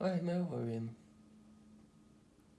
I know, I mean,